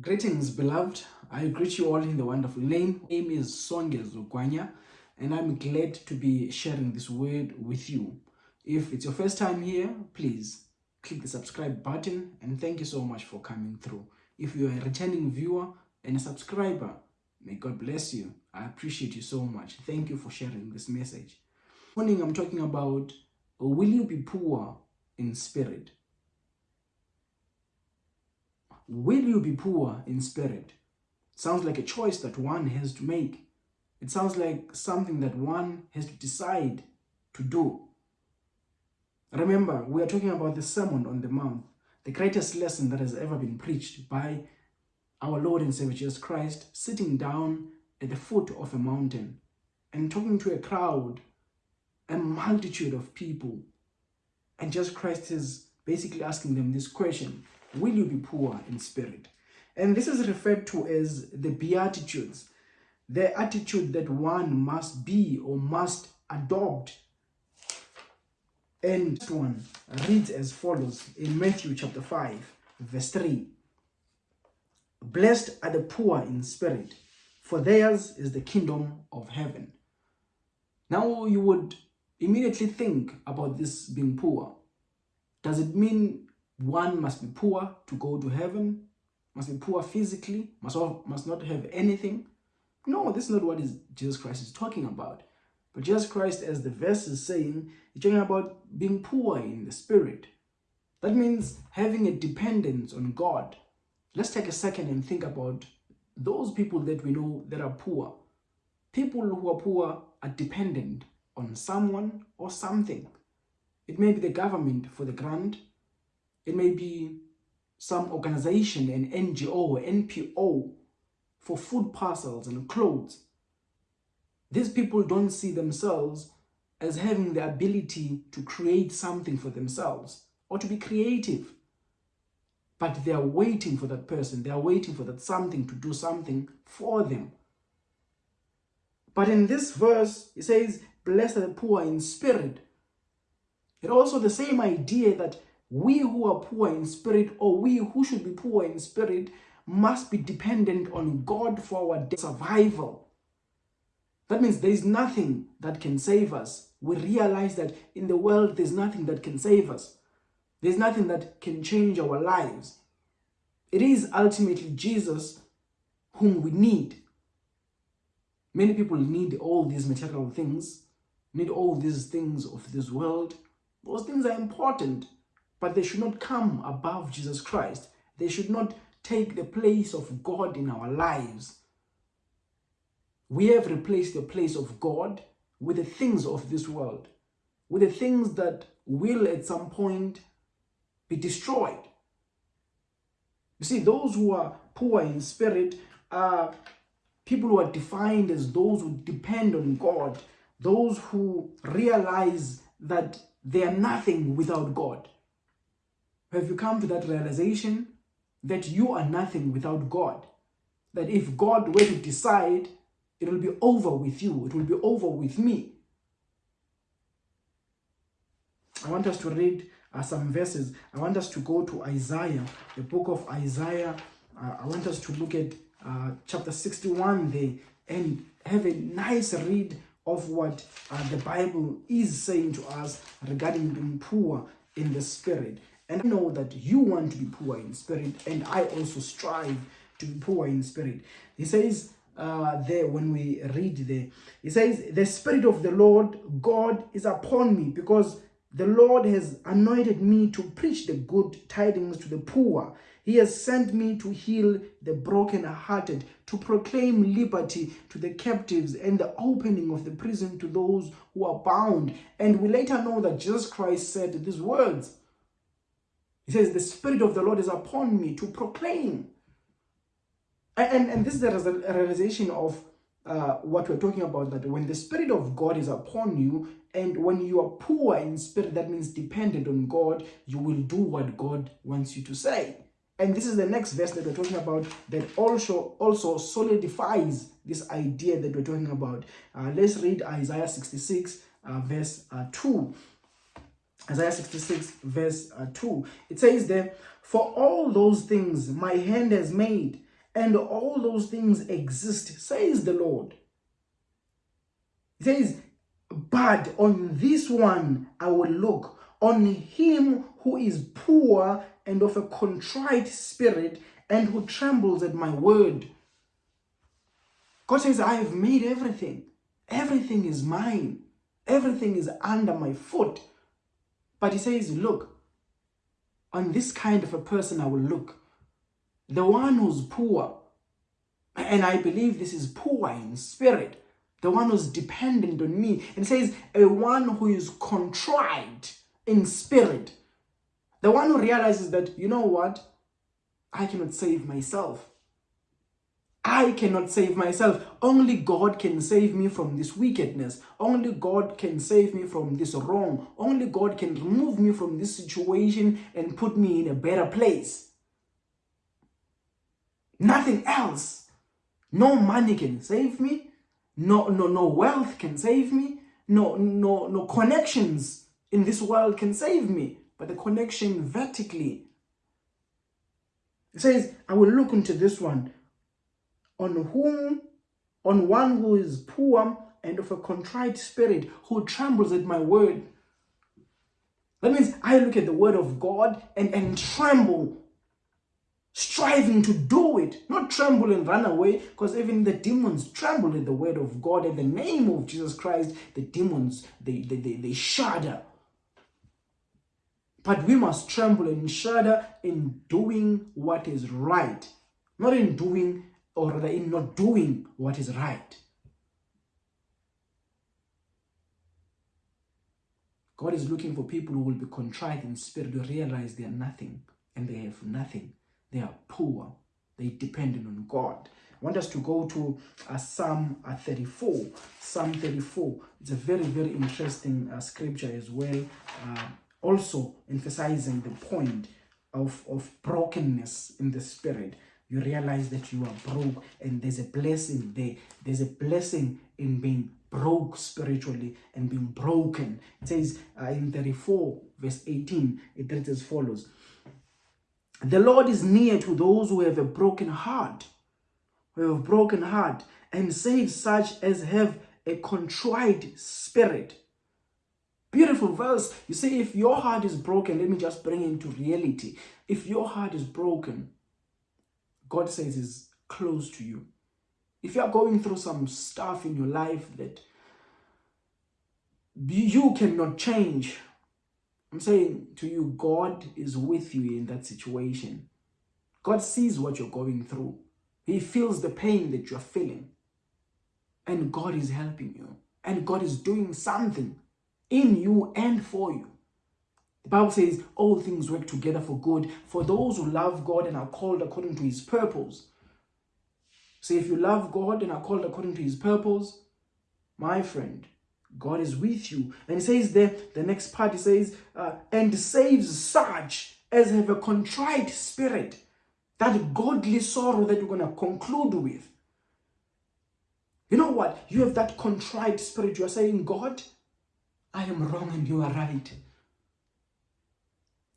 Greetings, beloved. I greet you all in the wonderful name. My name is Songe and I'm glad to be sharing this word with you. If it's your first time here, please click the subscribe button, and thank you so much for coming through. If you're a returning viewer and a subscriber, may God bless you. I appreciate you so much. Thank you for sharing this message. Morning, I'm talking about will you be poor in spirit? Will you be poor in spirit? Sounds like a choice that one has to make. It sounds like something that one has to decide to do. Remember, we are talking about the Sermon on the Mount, the greatest lesson that has ever been preached by our Lord and Savior Jesus Christ, sitting down at the foot of a mountain and talking to a crowd, a multitude of people. And Jesus Christ is basically asking them this question will you be poor in spirit? And this is referred to as the Beatitudes, the attitude that one must be or must adopt. And one reads as follows in Matthew chapter 5, verse 3. Blessed are the poor in spirit, for theirs is the kingdom of heaven. Now you would immediately think about this being poor. Does it mean one must be poor to go to heaven, must be poor physically, must, must not have anything. No, this is not what is Jesus Christ is talking about. But Jesus Christ, as the verse is saying, he's talking about being poor in the spirit. That means having a dependence on God. Let's take a second and think about those people that we know that are poor. People who are poor are dependent on someone or something. It may be the government for the grant, it may be some organization, an NGO, NPO, for food parcels and clothes. These people don't see themselves as having the ability to create something for themselves or to be creative. But they are waiting for that person. They are waiting for that something to do something for them. But in this verse, it says, blessed are the poor in spirit. It also the same idea that we who are poor in spirit or we who should be poor in spirit must be dependent on God for our survival. That means there is nothing that can save us. We realize that in the world there's nothing that can save us. There's nothing that can change our lives. It is ultimately Jesus whom we need. Many people need all these material things, need all these things of this world. Those things are important but they should not come above Jesus Christ. They should not take the place of God in our lives. We have replaced the place of God with the things of this world, with the things that will at some point be destroyed. You see, those who are poor in spirit are people who are defined as those who depend on God, those who realize that they are nothing without God. Have you come to that realization that you are nothing without God? That if God were to decide, it will be over with you. It will be over with me. I want us to read uh, some verses. I want us to go to Isaiah, the book of Isaiah. Uh, I want us to look at uh, chapter 61 there and have a nice read of what uh, the Bible is saying to us regarding being poor in the spirit. And I know that you want to be poor in spirit, and I also strive to be poor in spirit. He says uh, there, when we read there, he says, The Spirit of the Lord God is upon me, because the Lord has anointed me to preach the good tidings to the poor. He has sent me to heal the brokenhearted, to proclaim liberty to the captives and the opening of the prison to those who are bound. And we later know that Jesus Christ said these words he says, the Spirit of the Lord is upon me to proclaim. And, and this is a realization of uh, what we're talking about, that when the Spirit of God is upon you, and when you are poor in spirit, that means dependent on God, you will do what God wants you to say. And this is the next verse that we're talking about that also, also solidifies this idea that we're talking about. Uh, let's read Isaiah 66, uh, verse uh, 2. Isaiah 66, verse uh, 2. It says there, For all those things my hand has made, and all those things exist, says the Lord. It says, But on this one I will look, on him who is poor and of a contrite spirit, and who trembles at my word. God says, I have made everything. Everything is mine. Everything is under my foot. But he says, look, on this kind of a person I will look. The one who's poor, and I believe this is poor in spirit, the one who's dependent on me. And says, a one who is contrite in spirit. The one who realizes that, you know what? I cannot save myself. I cannot save myself. Only God can save me from this wickedness. Only God can save me from this wrong. Only God can remove me from this situation and put me in a better place. Nothing else. No money can save me. No, no, no wealth can save me. No, no, no connections in this world can save me. But the connection vertically. It says, I will look into this one on whom, on one who is poor and of a contrite spirit, who trembles at my word. That means I look at the word of God and, and tremble, striving to do it, not tremble and run away, because even the demons tremble at the word of God. In the name of Jesus Christ, the demons, they, they, they, they shudder. But we must tremble and shudder in doing what is right, not in doing or rather in not doing what is right. God is looking for people who will be contrite in spirit to realize they are nothing and they have nothing. They are poor. They dependent on God. I want us to go to uh, Psalm uh, 34. Psalm 34. It's a very, very interesting uh, scripture as well. Uh, also emphasizing the point of, of brokenness in the spirit you realize that you are broke and there's a blessing there. There's a blessing in being broke spiritually and being broken. It says uh, in 34 verse 18, it reads as follows. The Lord is near to those who have a broken heart, who have a broken heart, and saves such as have a contrite spirit. Beautiful verse. You see, if your heart is broken, let me just bring into reality. If your heart is broken, God says is close to you. If you are going through some stuff in your life that you cannot change, I'm saying to you, God is with you in that situation. God sees what you're going through. He feels the pain that you're feeling. And God is helping you. And God is doing something in you and for you. The Bible says all things work together for good for those who love God and are called according to his purpose. So if you love God and are called according to his purpose, my friend, God is with you. And he says there, the next part, he says, uh, and saves such as have a contrite spirit. That godly sorrow that we're going to conclude with. You know what? You have that contrite spirit. You are saying, God, I am wrong and you are right.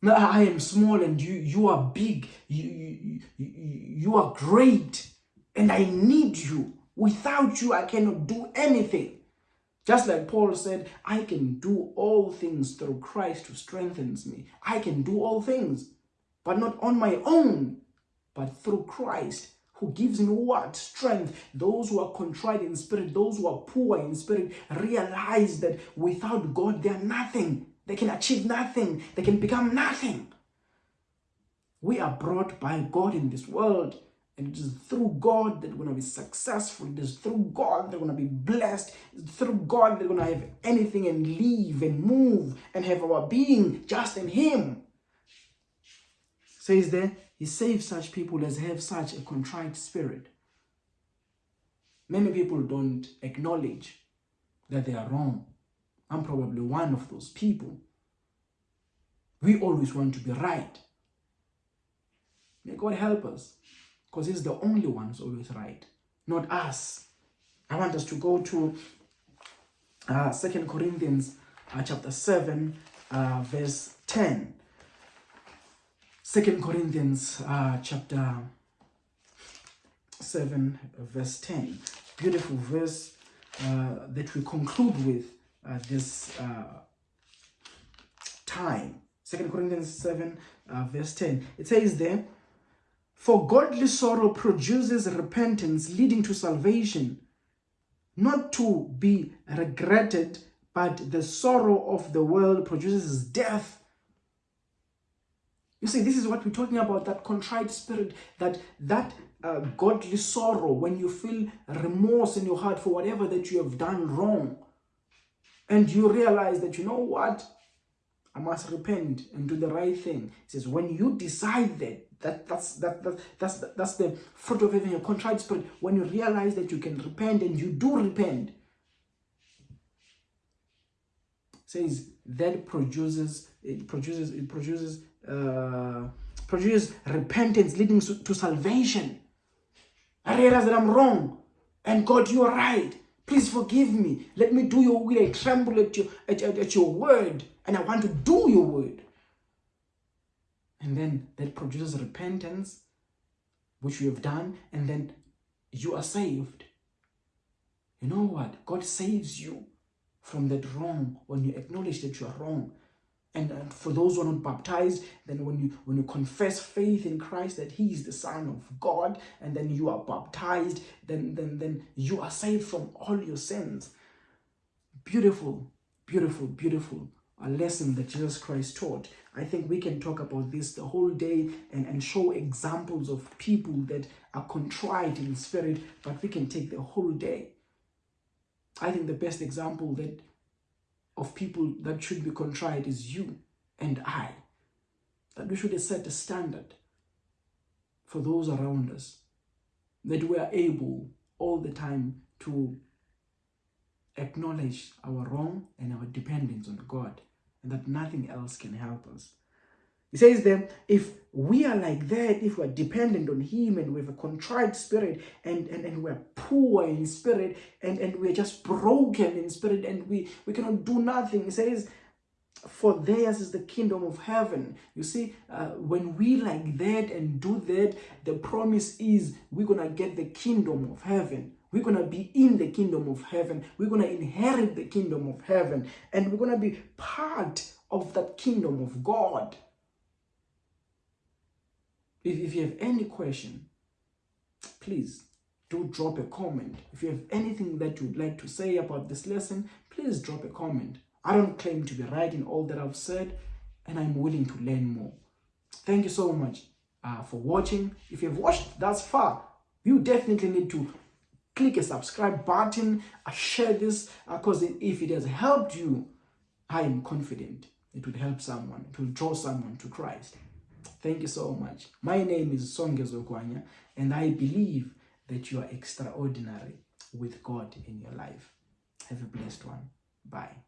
I am small and you, you are big. You, you, you, you are great and I need you. Without you, I cannot do anything. Just like Paul said, I can do all things through Christ who strengthens me. I can do all things, but not on my own, but through Christ who gives me what? Strength. Those who are contrite in spirit, those who are poor in spirit, realize that without God, they are nothing. They can achieve nothing. They can become nothing. We are brought by God in this world. And it is through God that we're going to be successful. It is through God that we're going to be blessed. It's through God that we're going to have anything and live and move and have our being just in Him. Says there, He saves such people as have such a contrite spirit. Many people don't acknowledge that they are wrong. I'm probably one of those people. We always want to be right. May God help us because He's the only one who's always right, not us. I want us to go to uh, 2 Corinthians uh, chapter 7, uh, verse 10. 2 Corinthians uh, chapter 7, verse 10. Beautiful verse uh, that we conclude with uh, this uh, time. Second Corinthians 7, uh, verse 10. It says there, For godly sorrow produces repentance leading to salvation, not to be regretted, but the sorrow of the world produces death. You see, this is what we're talking about, that contrite spirit, that that uh, godly sorrow, when you feel remorse in your heart for whatever that you have done wrong, and you realize that, you know what, I must repent and do the right thing. Says, when you decide that, that that's that, that that's that's the fruit of having a contrite spirit. When you realize that you can repent and you do repent, says that produces it produces it produces uh, produces repentance leading to, to salvation. I realize that I'm wrong, and God, you are right. Please forgive me. Let me do your will. I tremble at your at, at, at your word, and I want to do your word. And then that produces repentance, which you have done, and then you are saved. You know what? God saves you from that wrong when you acknowledge that you are wrong. And, for those who are not baptized, then when you when you confess faith in Christ that He is the Son of God, and then you are baptized, then then then you are saved from all your sins. Beautiful, beautiful, beautiful a lesson that Jesus Christ taught. I think we can talk about this the whole day and, and show examples of people that are contrite in spirit, but we can take the whole day. I think the best example that of people that should be contrite is you and I. That we should set a standard for those around us. That we are able all the time to acknowledge our wrong and our dependence on God and that nothing else can help us. He says then, if we are like that, if we're dependent on him and we have a contrite spirit and, and, and we're poor in spirit and, and we're just broken in spirit and we, we cannot do nothing. He says, for theirs is the kingdom of heaven. You see, uh, when we like that and do that, the promise is we're going to get the kingdom of heaven. We're going to be in the kingdom of heaven. We're going to inherit the kingdom of heaven. And we're going to be part of that kingdom of God. If, if you have any question, please do drop a comment. If you have anything that you'd like to say about this lesson, please drop a comment. I don't claim to be right in all that I've said, and I'm willing to learn more. Thank you so much uh, for watching. If you've watched thus far, you definitely need to click a subscribe button, uh, share this, because uh, if it has helped you, I am confident it would help someone, it will draw someone to Christ. Thank you so much. My name is Songezo Kwanya, and I believe that you are extraordinary with God in your life. Have a blessed one. Bye.